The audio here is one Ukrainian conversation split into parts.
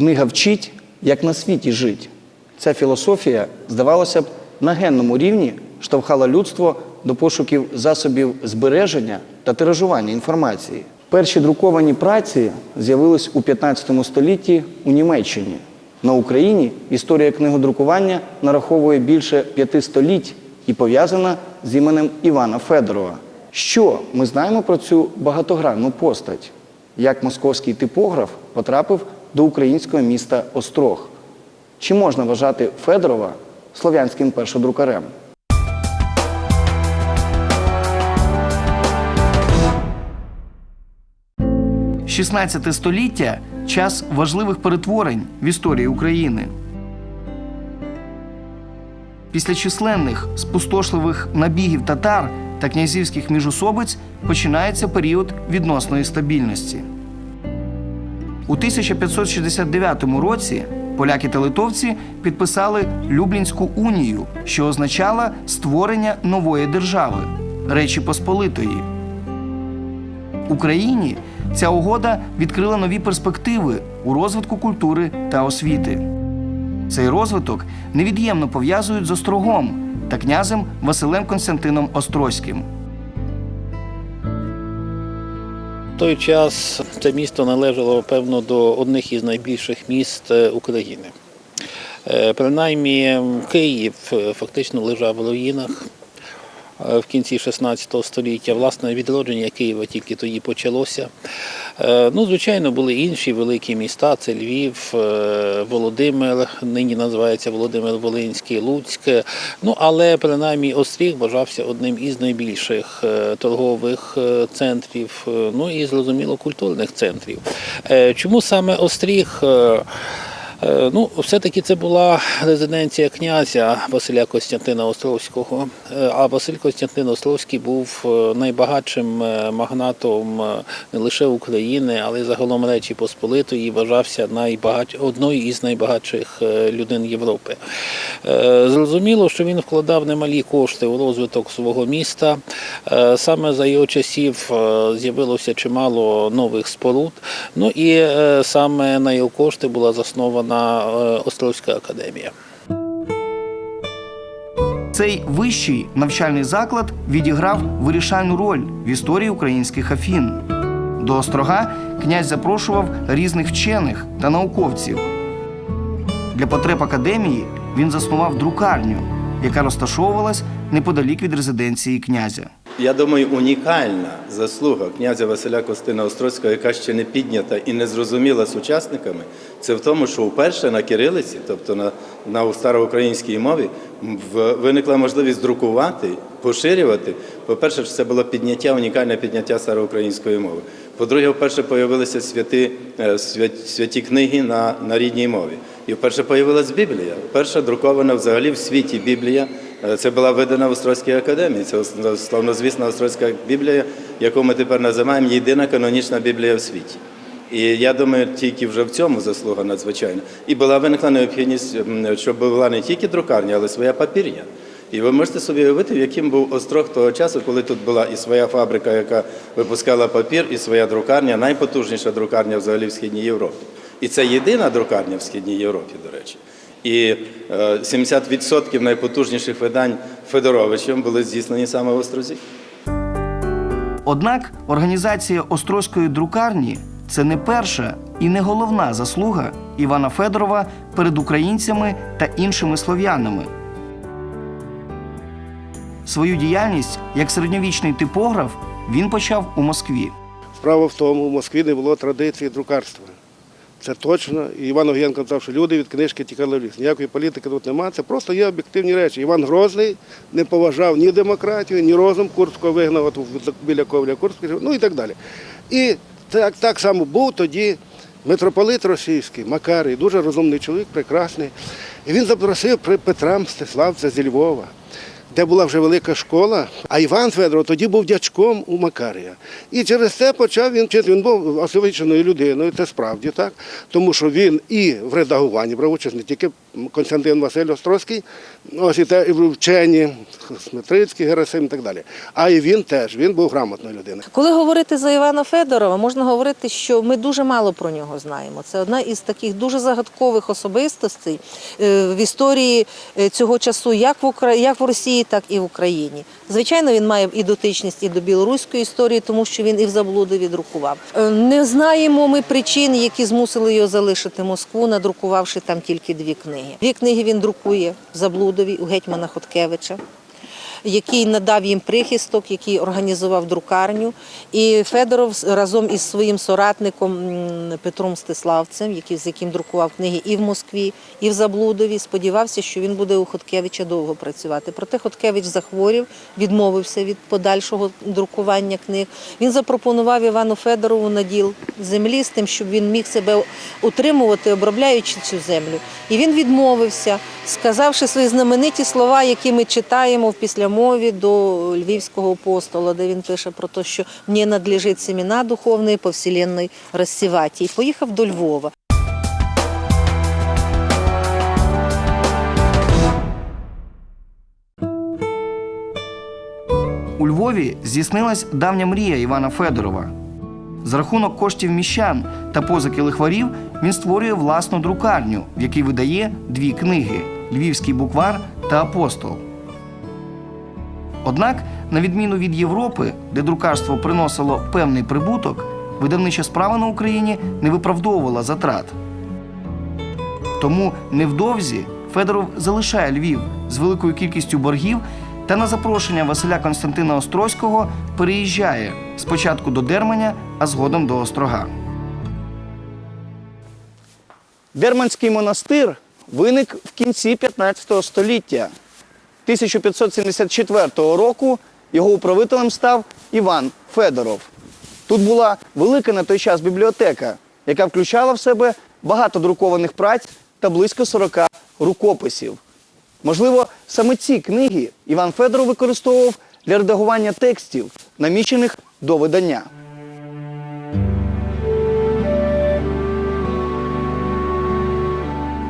Книга вчить, як на світі жить. Ця філософія, здавалося б, на генному рівні штовхала людство до пошуків засобів збереження та тиражування інформації. Перші друковані праці з'явились у 15 столітті у Німеччині. На Україні історія книгодрукування нараховує більше п'яти століть і пов'язана з іменем Івана Федорова. Що ми знаємо про цю багатогранну постать? Як московський типограф потрапив до українського міста Острог? Чи можна вважати Федорова слов'янським першодрукарем? – 16 століття час важливих перетворень в історії України. Після численних спустошливих набігів татар та князівських міжособиць починається період відносної стабільності. У 1569 році поляки та литовці підписали Люблінську унію, що означала створення нової держави Речі Посполитої. Україні ця угода відкрила нові перспективи у розвитку культури та освіти. Цей розвиток невід'ємно пов'язують з Острогом та князем Василем Константином Острозьким. Той час це місто належало, певно, до одних із найбільших міст е, України. Е, Принаймні, Київ е, фактично лежав в руїнах в кінці 16 століття. Власне, відродження Києва тільки тоді почалося. Е, Ну, звичайно, були інші великі міста: це Львів, е, Володимир, нині називається Володимир Волинський, Луцьк. Ну, але принаймні Остріг вважався одним із найбільших е, торгових е, центрів, е, ну і зрозуміло культурних центрів. Е, Чому саме Остріг? Е, Ну, все-таки це була резиденція князя Василя Костянтина Островського. Е, А Василь Костянтин Островський був е, найбагатшим магнатом не лише України, але й загалом Речі Посполитої вважався найбагач... одною із найбагатших людей Європи. Зрозуміло, що він вкладав немалі кошти у розвиток свого міста. Саме за його часів з'явилося чимало нових споруд. Ну і саме на його кошти була заснована е, Островська академія. Цей вищий навчальний заклад відіграв вирішальну роль в історії українських афін. До острога князь запрошував різних вчених та науковців. Для потреб академії він заснував друкарню, яка розташовувалась неподалік від резиденції князя. Я думаю, унікальна заслуга князя Василя Костина Острозького, яка ще не піднята і не зрозуміла сучасниками, це в тому, що вперше на кирилиці, тобто на, на староукраїнській мові, в- виникла можливість друкувати, поширювати. По-перше, це було підняття, унікальне підняття староукраїнської мови. По-друге, вперше з'явилися святі, е, святі книги на, на рідній мові. І вперше з'явилась Біблія. Перша друкована взагалі в світі Біблія. Це була видана в Острозькій академії. Це славнозвісна Острозька Біблія, яку ми тепер називаємо єдина канонічна Біблія в світі. І я думаю, тільки вже в цьому заслуга надзвичайна. І була виникла необхідність, щоб була не тільки друкарня, але своя папірня. І ви можете собі уявити, яким був острог того часу, коли тут була і своя фабрика, яка випускала папір, і своя друкарня, найпотужніша друкарня взагалі в Східній Європі. І це єдина друкарня в Східній Європі, до речі. І е, 70% найпотужніших видань Федоровичем були здійснені саме в Острозі. Однак організація Острозької друкарні це не перша і не головна заслуга Івана Федорова перед українцями та іншими слов'янами. Свою діяльність як середньовічний типограф він почав у Москві. Справа в тому, в Москві не було традиції друкарства. Це точно. І Іван Огієнко казав, що люди від книжки тікали в ліс. Ніякої політики тут немає. Це просто є об'єктивні речі. Іван Грозний не поважав ні демократію, ні розум Курського вигнав от біля Ковля Курського, ну і так далі. І так, так само був тоді митрополит російський, Макарій, дуже розумний чоловік, прекрасний. І він запросив Петра Мстиславця зі Львова. Де була вже велика школа, а Іван Федоров тоді був дячком у Макарія. І через це почав він вчити. Він був освіченою людиною, це справді так. Тому що він і в редагуванні брав участь, не тільки Константин Василь Острозький, ось і те і вчені, Сметрицький, Герасим і так далі. А і він теж, він був грамотною людиною. Коли говорити за Івана Федорова, можна говорити, що ми дуже мало про нього знаємо. Це одна із таких дуже загадкових особистостей е, в історії е, цього часу, як в Укра... як в Росії, так і в Україні. Звичайно, він має і дотичність і до білоруської історії, тому що він і в заблуди відрукував. Е, Не знаємо ми причин, які змусили його залишити Москву, надрукувавши там тільки дві книги. Дві книги він друкує в Заблудові у гетьмана Хоткевича який надав їм прихисток, який організував друкарню. І Федоров разом із своїм соратником Петром Стиславцем, з яким друкував книги і в Москві, і в Заблудові, сподівався, що він буде у Хоткевича довго працювати. Проте Хоткевич захворів, відмовився від подальшого друкування книг. Він запропонував Івану Федорову наділ землі з тим, щоб він міг себе утримувати, обробляючи цю землю. І він відмовився, сказавши свої знамениті слова, які ми читаємо в післямові до Львівського апостола, де він пише про те, що мені надлежить семена духовної по вселенной розсівати. І поїхав до Львова. У Львові здійснилась давня мрія Івана Федорова. За рахунок коштів міщан та позики лихварів він створює власну друкарню, в якій видає дві книги Львівський буквар та апостол. Однак, на відміну від Європи, де друкарство приносило певний прибуток, видавнича справа на Україні не виправдовувала затрат. Тому невдовзі Федоров залишає Львів з великою кількістю боргів та на запрошення Василя Константина Острозького переїжджає спочатку до Дерманя, а згодом до Острога. Дерманський монастир виник в кінці 15 століття. 1574 року його управителем став Іван Федоров. Тут була велика на той час бібліотека, яка включала в себе багато друкованих праць та близько 40 рукописів. Можливо, саме ці книги Іван Федоров використовував для редагування текстів, намічених до видання.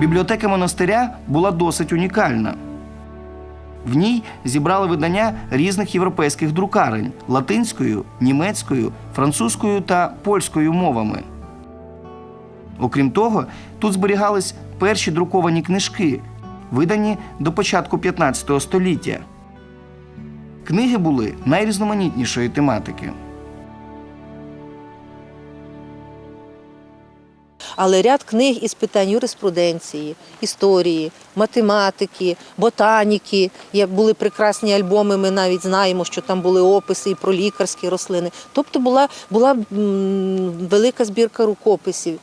Бібліотека монастиря була досить унікальна. В ній зібрали видання різних європейських друкарень латинською, німецькою, французькою та польською мовами. Окрім того, тут зберігались перші друковані книжки, видані до початку 15 століття. Книги були найрізноманітнішої тематики. Але ряд книг із питань юриспруденції, історії, математики, ботаніки. Були прекрасні альбоми. Ми навіть знаємо, що там були описи і про лікарські рослини. Тобто була, була велика збірка рукописів.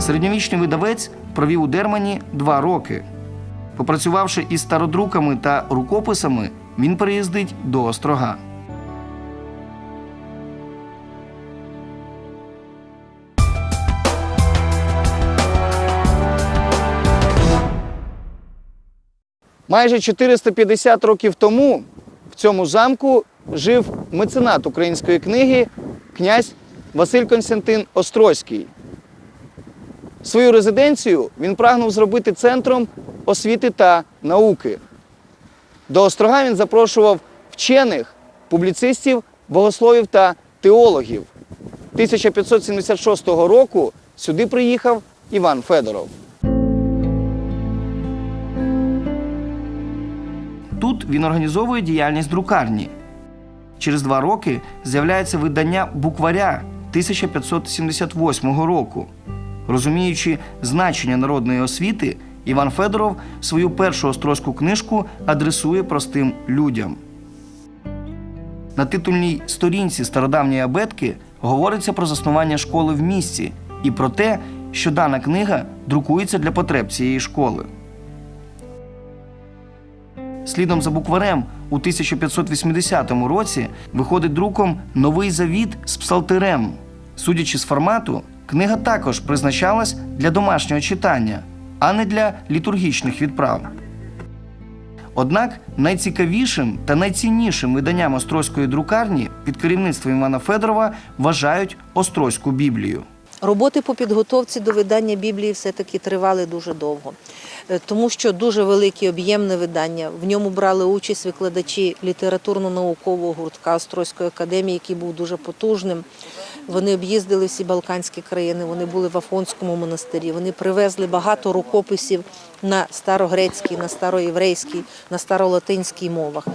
Середньовічний видавець провів у Дермані два роки. Попрацювавши із стародруками та рукописами, він переїздить до Острога. Майже 450 років тому в цьому замку жив меценат української книги князь Василь Константин Острозький. Свою резиденцію він прагнув зробити центром освіти та науки. До острога він запрошував вчених, публіцистів, богословів та теологів. 1576 року сюди приїхав Іван Федоров. Тут він організовує діяльність друкарні. Через два роки з'являється видання букваря 1578 року. Розуміючи значення народної освіти, Іван Федоров свою першу острозьку книжку адресує простим людям. На титульній сторінці стародавньої абетки говориться про заснування школи в місті і про те, що дана книга друкується для потреб цієї школи. Слідом за букварем у 1580 році виходить друком Новий завіт з псалтирем. Судячи з формату, книга також призначалась для домашнього читання, а не для літургічних відправ. Однак найцікавішим та найціннішим виданням Острозької друкарні під керівництвом Івана Федорова вважають Острозьку Біблію. Роботи по підготовці до видання Біблії все-таки тривали дуже довго, Е, тому що дуже велике об'ємне видання. В ньому брали участь викладачі літературно-наукового гуртка Острозької академії, який був дуже потужним. Вони об'їздили всі Балканські країни, вони були в Афонському монастирі. Вони привезли багато рукописів на старогрецькій, на староєврейській, на старолатинській мовах.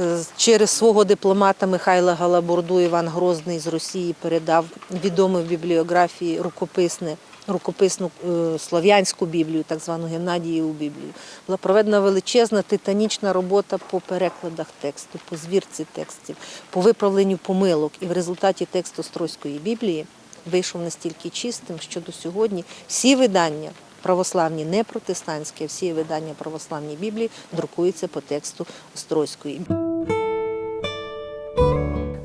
Е, Через свого дипломата Михайла Галабурду Іван Грозний з Росії передав відомі в бібліографії рукописне. Рукописну е, слов'янську біблію, так звану Геннадієву біблію, була проведена величезна титанічна робота по перекладах тексту, по звірці текстів, по виправленню помилок. І в результаті текст Острозької біблії вийшов настільки чистим, що до сьогодні всі видання православні, не протестантські, всі видання православні Біблії друкуються по тексту Острозької.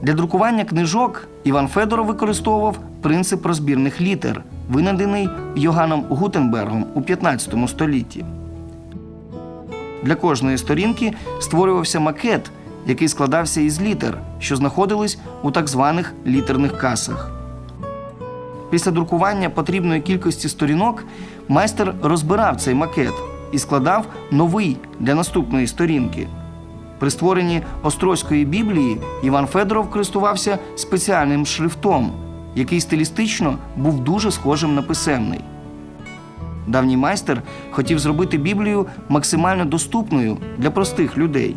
Для друкування книжок Іван Федоров використовував принцип розбірних літер, винайдений Йоганном Гутенбергом у 15 столітті. Для кожної сторінки створювався макет, який складався із літер, що знаходились у так званих літерних касах. Після друкування потрібної кількості сторінок майстер розбирав цей макет і складав новий для наступної сторінки. При створенні Острозької Біблії Іван Федоров користувався спеціальним шрифтом, який стилістично був дуже схожим на писемний. Давній майстер хотів зробити Біблію максимально доступною для простих людей.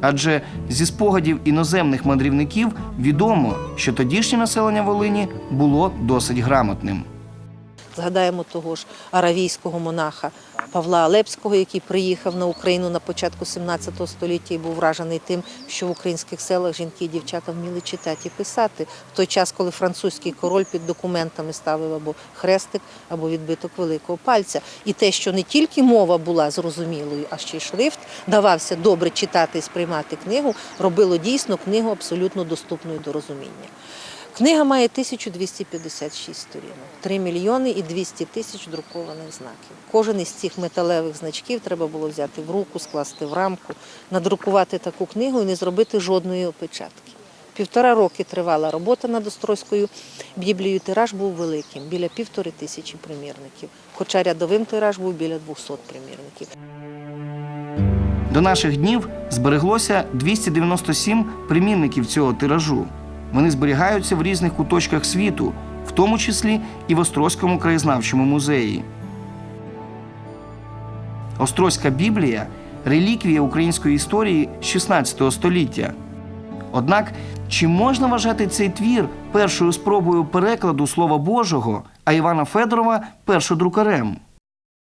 Адже зі спогадів іноземних мандрівників відомо, що тодішнє населення Волині було досить грамотним. Згадаємо того ж аравійського монаха Павла Алепського, який приїхав на Україну на початку 17 століття і був вражений тим, що в українських селах жінки і дівчата вміли читати і писати в той час, коли французький король під документами ставив або хрестик, або відбиток великого пальця. І те, що не тільки мова була зрозумілою, а ще й шрифт давався добре читати і сприймати книгу, робило дійсно книгу абсолютно доступною до розуміння. Книга має 1256 сторінок, 3 мільйони і 200 тисяч друкованих знаків. Кожен із цих металевих значків треба було взяти в руку, скласти в рамку, надрукувати таку книгу і не зробити жодної опечатки. Півтора роки тривала робота над Острозькою Біблією. Тираж був великим, біля півтори тисячі примірників. Хоча рядовим тираж був біля 200 примірників. До наших днів збереглося 297 примірників цього тиражу. Вони зберігаються в різних куточках світу, в тому числі і в Острозькому краєзнавчому музеї. Острозька Біблія реліквія української історії 16 століття. Однак, чи можна вважати цей твір першою спробою перекладу Слова Божого, а Івана Федорова першодрукарем?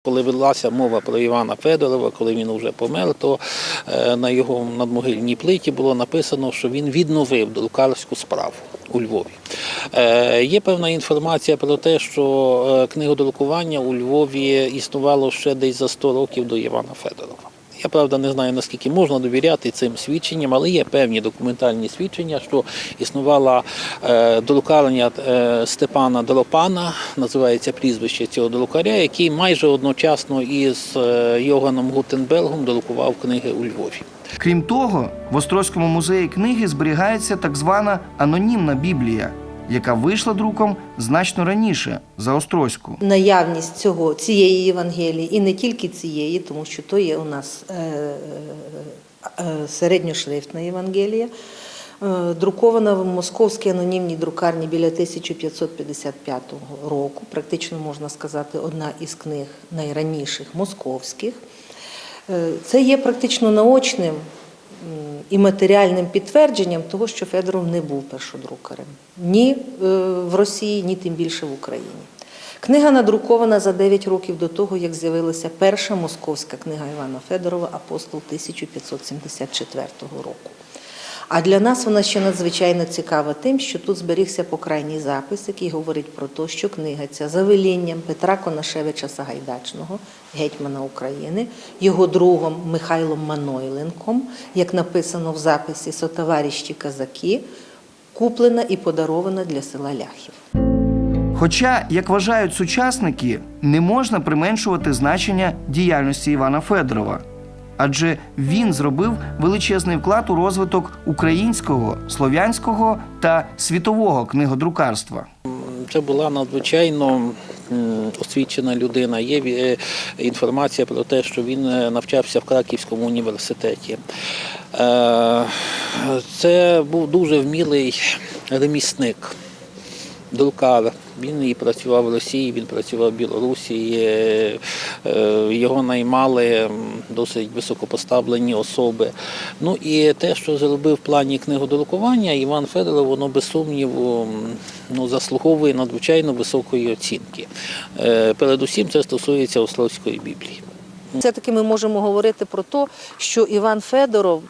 Коли велася мова про Івана Федорова, коли він вже помер, то е, на його надмогильній плиті було написано, що він відновив друкарську справу у Львові. Е, Є певна інформація про те, що е, книгодрукування у Львові існувало ще десь за 100 років до Івана Федорова. Я правда не знаю наскільки можна довіряти цим свідченням, але є певні документальні свідчення, що існувала е, друкарня е, Степана Дропана, називається прізвище цього друкаря, який майже одночасно із е, Йоганом Гутенбергом друкував книги у Львові. Крім того, в Острозькому музеї книги зберігається так звана анонімна Біблія, яка вийшла друком значно раніше за Острозьку. наявність цього цієї Євангелії, і не тільки цієї, тому що то є у нас е, е, середньошрифтна Євангелія, е, друкована в московській анонімній друкарні біля 1555 року. Практично можна сказати, одна із книг найраніших московських. Е, Це є практично наочним і матеріальним підтвердженням того, що Федоров не був першодрукарем ні е, в Росії, ні тим більше в Україні. Книга надрукована за 9 років до того, як з'явилася перша московська книга Івана Федорова Апостол 1574 року. А для нас вона ще надзвичайно цікава тим, що тут зберігся покрайній запис, який говорить про те, що книга ця за велінням Петра Конашевича Сагайдачного, гетьмана України, його другом Михайлом Манойленком, як написано в записі «Сотоваріщі казаки, куплена і подарована для села Ляхів. Хоча, як вважають сучасники, не можна применшувати значення діяльності Івана Федорова. Адже він зробив величезний вклад у розвиток українського, слов'янського та світового книгодрукарства. Це була надзвичайно освічена людина. Є е, інформація про те, що він е, навчався в Краківському університеті. Е, Це був дуже вмілий ремісник, друкар. Він і працював в Росії, він працював в Білорусі. Його наймали досить високопоставлені особи. Ну і те, що зробив в плані книгодрукування, Іван Федоров, воно без сумніву ну, заслуговує надзвичайно високої оцінки. Е, Передусім це стосується Острозької Біблії. Все-таки ми можемо говорити про те, що Іван Федоров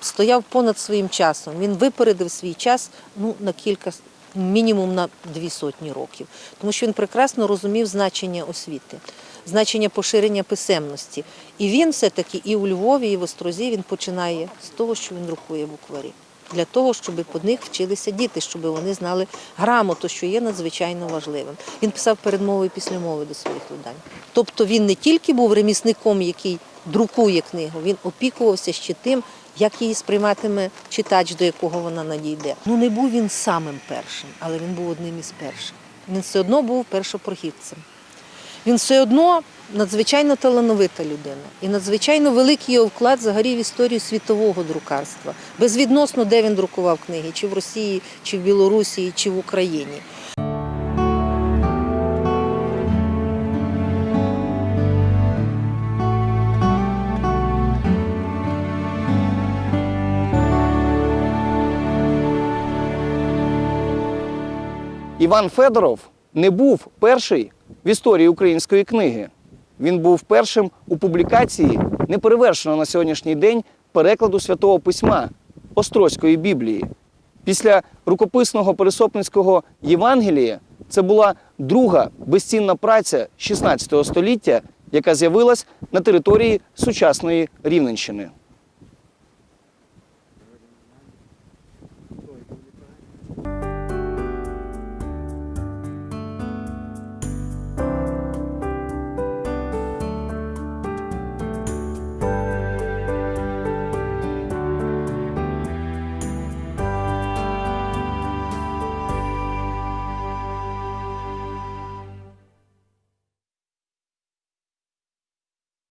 стояв понад своїм часом. Він випередив свій час ну, на кілька, мінімум на дві сотні років, тому що він прекрасно розумів значення освіти, значення поширення писемності. І він все-таки і у Львові, і в Острозі він починає з того, що він друкує букварі. Для того, щоб по них вчилися діти, щоб вони знали грамоту, що є надзвичайно важливим. Він писав передмови і післямови до своїх видань. Тобто він не тільки був ремісником, який друкує книгу, він опікувався ще тим, як її сприйматиме читач, до якого вона надійде. Ну не був він самим першим, але він був одним із перших. Він все одно був першопрохідцем. Він все одно надзвичайно талановита людина і надзвичайно великий його вклад взагалі в історію світового друкарства. Безвідносно, де він друкував книги, чи в Росії, чи в Білорусі, чи в Україні. Іван Федоров не був перший в історії української книги. Він був першим у публікації неперевершеного на сьогоднішній день перекладу святого письма Острозької Біблії. Після рукописного пересопницького Євангелія це була друга безцінна праця 16 століття, яка з'явилась на території сучасної Рівненщини.